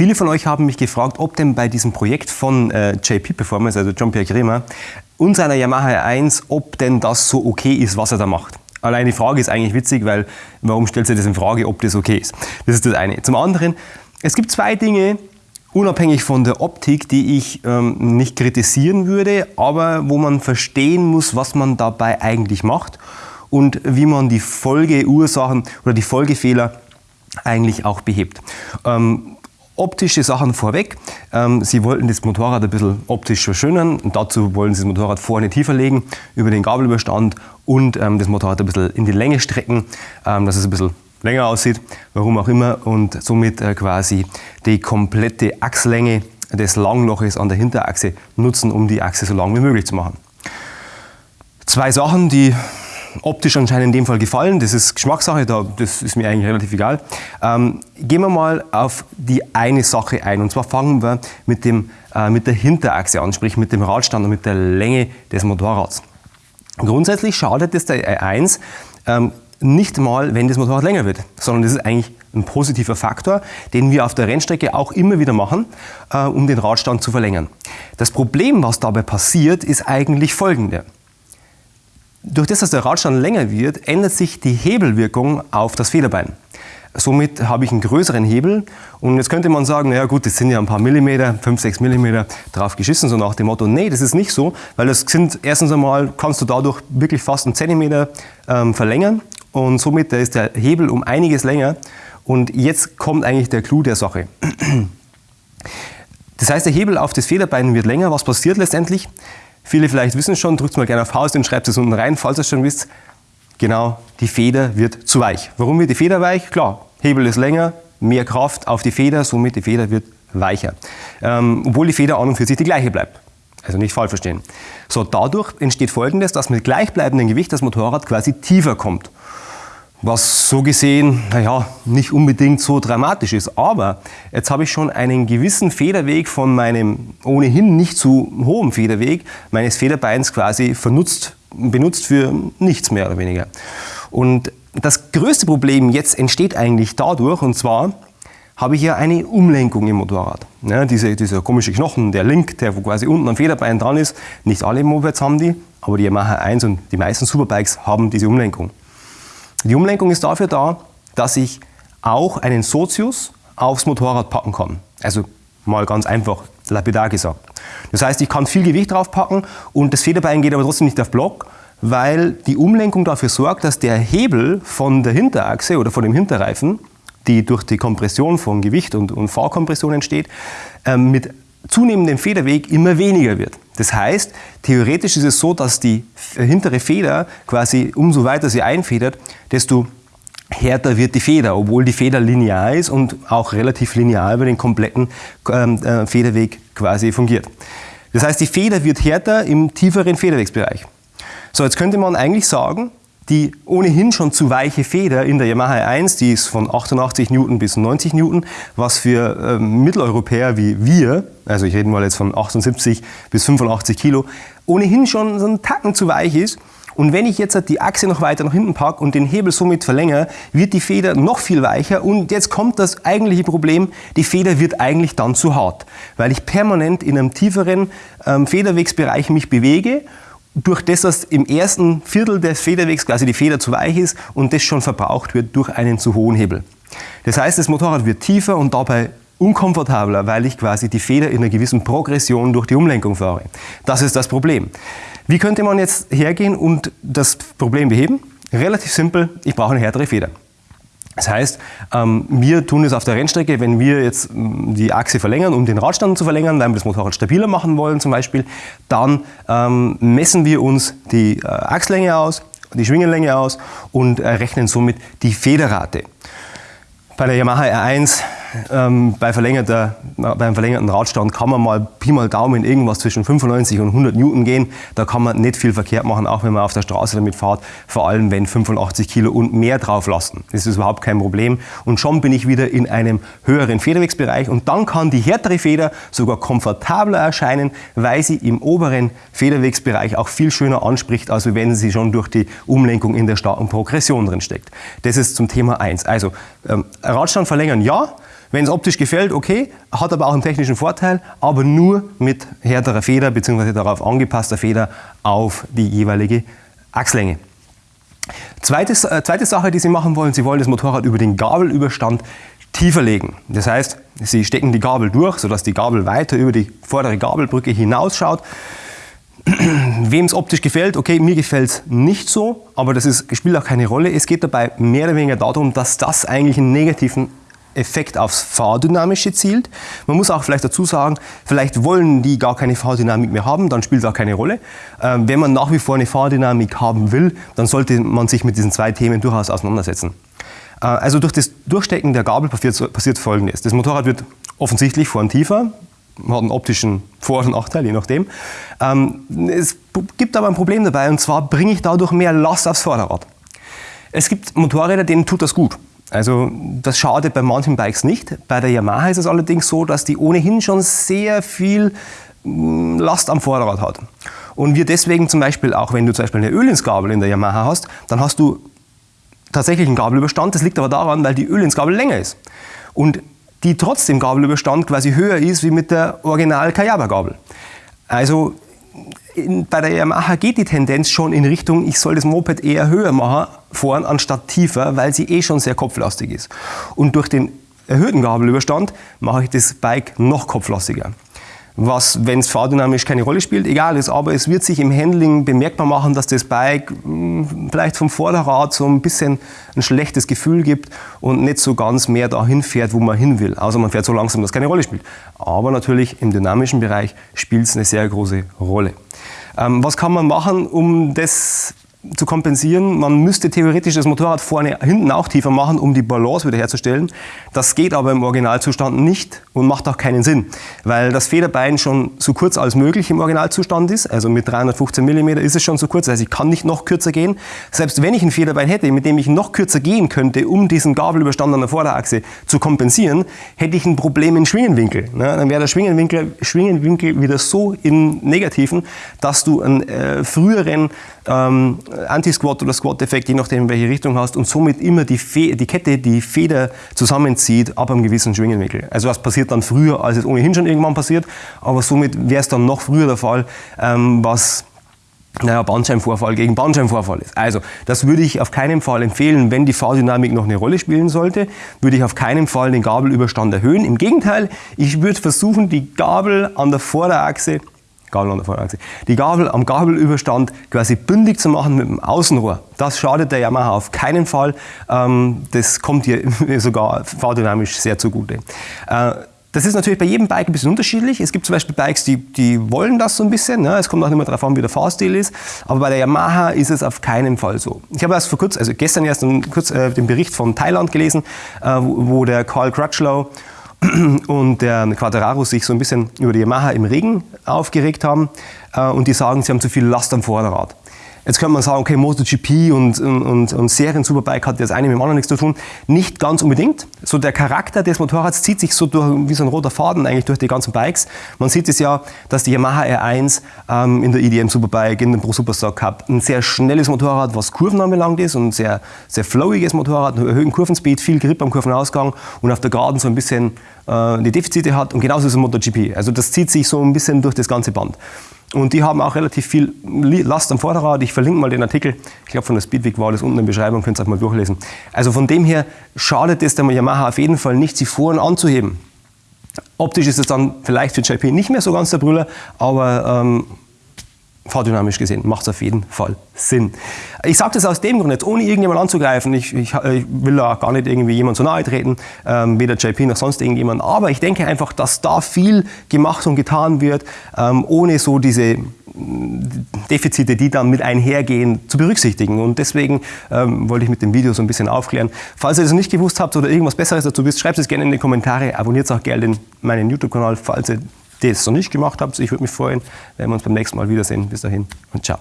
Viele von euch haben mich gefragt, ob denn bei diesem Projekt von äh, JP Performance, also Jean-Pierre Kremer, und seiner Yamaha R1, ob denn das so okay ist, was er da macht. Allein die Frage ist eigentlich witzig, weil warum stellt sich das in Frage, ob das okay ist? Das ist das eine. Zum anderen, es gibt zwei Dinge, unabhängig von der Optik, die ich ähm, nicht kritisieren würde, aber wo man verstehen muss, was man dabei eigentlich macht und wie man die Folgeursachen oder die Folgefehler eigentlich auch behebt. Ähm, optische Sachen vorweg. Ähm, Sie wollten das Motorrad ein bisschen optisch verschönern und dazu wollen Sie das Motorrad vorne tiefer legen über den Gabelüberstand und ähm, das Motorrad ein bisschen in die Länge strecken, ähm, dass es ein bisschen länger aussieht, warum auch immer und somit äh, quasi die komplette Achslänge des Langloches an der Hinterachse nutzen, um die Achse so lang wie möglich zu machen. Zwei Sachen, die optisch anscheinend in dem Fall gefallen. Das ist Geschmackssache, das ist mir eigentlich relativ egal. Ähm, gehen wir mal auf die eine Sache ein. Und zwar fangen wir mit, dem, äh, mit der Hinterachse an, sprich mit dem Radstand und mit der Länge des Motorrads. Grundsätzlich schadet es der E1 ähm, nicht mal, wenn das Motorrad länger wird, sondern das ist eigentlich ein positiver Faktor, den wir auf der Rennstrecke auch immer wieder machen, äh, um den Radstand zu verlängern. Das Problem, was dabei passiert, ist eigentlich folgende. Durch das, dass der Radstand länger wird, ändert sich die Hebelwirkung auf das Federbein. Somit habe ich einen größeren Hebel und jetzt könnte man sagen, naja gut, das sind ja ein paar Millimeter, 5, 6 Millimeter drauf geschissen, so nach dem Motto, nee, das ist nicht so, weil das sind erstens einmal, kannst du dadurch wirklich fast einen Zentimeter ähm, verlängern und somit ist der Hebel um einiges länger und jetzt kommt eigentlich der Clou der Sache. Das heißt, der Hebel auf das Federbein wird länger. Was passiert letztendlich? Viele vielleicht wissen schon, drückt mal gerne auf Pause und schreibt es unten rein, falls ihr es schon wisst. Genau, die Feder wird zu weich. Warum wird die Feder weich? Klar, Hebel ist länger, mehr Kraft auf die Feder, somit die Feder wird weicher. Ähm, obwohl die Feder an und für sich die gleiche bleibt. Also nicht falsch verstehen. So, dadurch entsteht folgendes, dass mit gleichbleibendem Gewicht das Motorrad quasi tiefer kommt was so gesehen, naja, nicht unbedingt so dramatisch ist. Aber jetzt habe ich schon einen gewissen Federweg von meinem ohnehin nicht zu hohen Federweg meines Federbeins quasi vernutzt, benutzt für nichts mehr oder weniger. Und das größte Problem jetzt entsteht eigentlich dadurch, und zwar habe ich ja eine Umlenkung im Motorrad. Ja, diese, dieser komische Knochen, der Link, der quasi unten am Federbein dran ist, nicht alle Mopeds haben die, aber die Yamaha 1 und die meisten Superbikes haben diese Umlenkung. Die Umlenkung ist dafür da, dass ich auch einen Sozius aufs Motorrad packen kann. Also mal ganz einfach, lapidar gesagt. Das heißt, ich kann viel Gewicht draufpacken und das Federbein geht aber trotzdem nicht auf Block, weil die Umlenkung dafür sorgt, dass der Hebel von der Hinterachse oder von dem Hinterreifen, die durch die Kompression von Gewicht und, und Fahrkompression entsteht, ähm, mit zunehmendem Federweg immer weniger wird. Das heißt, theoretisch ist es so, dass die hintere Feder quasi, umso weiter sie einfedert, desto härter wird die Feder, obwohl die Feder linear ist und auch relativ linear über den kompletten ähm, äh, Federweg quasi fungiert. Das heißt, die Feder wird härter im tieferen Federwegsbereich. So, jetzt könnte man eigentlich sagen, die ohnehin schon zu weiche Feder in der Yamaha 1, die ist von 88 Newton bis 90 Newton, was für äh, Mitteleuropäer wie wir, also ich rede mal jetzt von 78 bis 85 Kilo, ohnehin schon so ein Tacken zu weich ist. Und wenn ich jetzt die Achse noch weiter nach hinten packe und den Hebel somit verlängere, wird die Feder noch viel weicher und jetzt kommt das eigentliche Problem, die Feder wird eigentlich dann zu hart, weil ich permanent in einem tieferen ähm, Federwegsbereich mich bewege durch das, dass im ersten Viertel des Federwegs quasi die Feder zu weich ist und das schon verbraucht wird durch einen zu hohen Hebel. Das heißt, das Motorrad wird tiefer und dabei unkomfortabler, weil ich quasi die Feder in einer gewissen Progression durch die Umlenkung fahre. Das ist das Problem. Wie könnte man jetzt hergehen und das Problem beheben? Relativ simpel, ich brauche eine härtere Feder. Das heißt, ähm, wir tun es auf der Rennstrecke, wenn wir jetzt ähm, die Achse verlängern, um den Radstand zu verlängern, weil wir das Motorrad stabiler machen wollen zum Beispiel, dann ähm, messen wir uns die äh, Achslänge aus, die Schwingenlänge aus und rechnen somit die Federrate. Bei der Yamaha R1 ähm, bei verlängerter, beim verlängerten Radstand kann man mal Pi mal Daumen irgendwas zwischen 95 und 100 Newton gehen. Da kann man nicht viel verkehrt machen, auch wenn man auf der Straße damit fährt. Vor allem, wenn 85 Kilo und mehr drauf lassen. Das ist überhaupt kein Problem. Und schon bin ich wieder in einem höheren Federwegsbereich. Und dann kann die härtere Feder sogar komfortabler erscheinen, weil sie im oberen Federwegsbereich auch viel schöner anspricht, als wenn sie schon durch die Umlenkung in der starken Progression drin steckt. Das ist zum Thema 1. Also ähm, Radstand verlängern, ja. Wenn es optisch gefällt, okay, hat aber auch einen technischen Vorteil, aber nur mit härterer Feder bzw. darauf angepasster Feder auf die jeweilige Achslänge. Zweites, äh, zweite Sache, die Sie machen wollen, Sie wollen das Motorrad über den Gabelüberstand tiefer legen. Das heißt, Sie stecken die Gabel durch, sodass die Gabel weiter über die vordere Gabelbrücke hinausschaut. Wem es optisch gefällt, okay, mir gefällt es nicht so, aber das ist, spielt auch keine Rolle. Es geht dabei mehr oder weniger darum, dass das eigentlich einen negativen Effekt aufs Fahrdynamische zielt. Man muss auch vielleicht dazu sagen, vielleicht wollen die gar keine Fahrdynamik mehr haben, dann spielt es auch keine Rolle. Ähm, wenn man nach wie vor eine Fahrdynamik haben will, dann sollte man sich mit diesen zwei Themen durchaus auseinandersetzen. Äh, also durch das Durchstecken der Gabel passiert, passiert Folgendes. Das Motorrad wird offensichtlich vorn tiefer, hat einen optischen Vor- und Nachteil, je nachdem. Ähm, es gibt aber ein Problem dabei, und zwar bringe ich dadurch mehr Last aufs Vorderrad. Es gibt Motorräder, denen tut das gut. Also das schadet bei manchen Bikes nicht. Bei der Yamaha ist es allerdings so, dass die ohnehin schon sehr viel mm, Last am Vorderrad hat. Und wir deswegen zum Beispiel, auch wenn du zum Beispiel eine Ölinsgabel in der Yamaha hast, dann hast du tatsächlich einen Gabelüberstand. Das liegt aber daran, weil die Ölinsgabel länger ist. Und die trotzdem Gabelüberstand quasi höher ist wie mit der Original Kayaba Gabel. Also in, bei der Yamaha geht die Tendenz schon in Richtung, ich soll das Moped eher höher machen, vorn anstatt tiefer, weil sie eh schon sehr kopflastig ist. Und durch den erhöhten Gabelüberstand mache ich das Bike noch kopflastiger was, wenn es fahrdynamisch keine Rolle spielt, egal ist. Aber es wird sich im Handling bemerkbar machen, dass das Bike hm, vielleicht vom Vorderrad so ein bisschen ein schlechtes Gefühl gibt und nicht so ganz mehr dahin fährt, wo man hin will. Außer man fährt so langsam, dass keine Rolle spielt. Aber natürlich im dynamischen Bereich spielt es eine sehr große Rolle. Ähm, was kann man machen, um das zu kompensieren. Man müsste theoretisch das Motorrad vorne, hinten auch tiefer machen, um die Balance wiederherzustellen. Das geht aber im Originalzustand nicht und macht auch keinen Sinn, weil das Federbein schon so kurz als möglich im Originalzustand ist. Also mit 315 mm ist es schon so kurz, heißt, ich kann nicht noch kürzer gehen. Selbst wenn ich ein Federbein hätte, mit dem ich noch kürzer gehen könnte, um diesen Gabelüberstand an der Vorderachse zu kompensieren, hätte ich ein Problem im Schwingenwinkel. Dann wäre der Schwingenwinkel, Schwingenwinkel wieder so im Negativen, dass du einen äh, früheren ähm, Anti-Squat oder Squat-Effekt, je nachdem, in welche Richtung hast und somit immer die, Fe die Kette, die Feder zusammenzieht ab einem gewissen Schwingenwinkel. Also was passiert dann früher, als es ohnehin schon irgendwann passiert, aber somit wäre es dann noch früher der Fall, ähm, was naja, Bandscheibenvorfall gegen Bandscheibenvorfall ist. Also, das würde ich auf keinen Fall empfehlen, wenn die Fahrdynamik noch eine Rolle spielen sollte, würde ich auf keinen Fall den Gabelüberstand erhöhen. Im Gegenteil, ich würde versuchen, die Gabel an der Vorderachse Gabel an der Vorderachse. Die Gabel am Gabelüberstand quasi bündig zu machen mit dem Außenrohr. Das schadet der Yamaha auf keinen Fall. Ähm, das kommt hier sogar fahrdynamisch sehr zugute. Äh, das ist natürlich bei jedem Bike ein bisschen unterschiedlich. Es gibt zum Beispiel Bikes, die, die wollen das so ein bisschen. Ne? Es kommt auch immer darauf an, wie der Fahrstil ist. Aber bei der Yamaha ist es auf keinen Fall so. Ich habe erst vor kurzem, also gestern erst kurz, äh, den Bericht von Thailand gelesen, äh, wo, wo der Carl Crutchlow und der Quadraro sich so ein bisschen über die Yamaha im Regen aufgeregt haben äh, und die sagen, sie haben zu viel Last am Vorderrad. Jetzt könnte man sagen, okay, MotoGP und, und, und Serien-Superbike hat das eine mit dem anderen nichts zu tun. Nicht ganz unbedingt. So der Charakter des Motorrads zieht sich so durch, wie so ein roter Faden eigentlich durch die ganzen Bikes. Man sieht es ja, dass die Yamaha R1 ähm, in der EDM Superbike, in dem Pro Superstar Cup, ein sehr schnelles Motorrad, was Kurven anbelangt ist und ein sehr, sehr flowiges Motorrad, einen erhöhten Kurvenspeed, viel Grip am Kurvenausgang und auf der Geraden so ein bisschen äh, die Defizite hat und genauso ist es MotoGP. Also das zieht sich so ein bisschen durch das ganze Band. Und die haben auch relativ viel Last am Vorderrad. Ich verlinke mal den Artikel. Ich glaube, von der Speedweek war das unten in der Beschreibung, könnt ihr auch mal durchlesen. Also von dem her schadet es der Yamaha auf jeden Fall nicht, sie vorne anzuheben. Optisch ist es dann vielleicht für JP nicht mehr so ganz der Brüller, aber ähm, fahrdynamisch gesehen macht es auf jeden Fall Sinn. Ich sage das aus dem Grund jetzt, ohne irgendjemand anzugreifen. Ich, ich, ich will da gar nicht irgendwie jemand zu nahe treten, ähm, weder JP noch sonst irgendjemand. Aber ich denke einfach, dass da viel gemacht und getan wird, ähm, ohne so diese Defizite, die dann mit einhergehen, zu berücksichtigen. Und deswegen ähm, wollte ich mit dem Video so ein bisschen aufklären. Falls ihr das nicht gewusst habt oder irgendwas Besseres dazu wisst, schreibt es gerne in die Kommentare. Abonniert auch gerne meinen YouTube-Kanal, falls ihr das noch nicht gemacht habt. Ich würde mich freuen, wenn wir uns beim nächsten Mal wiedersehen. Bis dahin und ciao.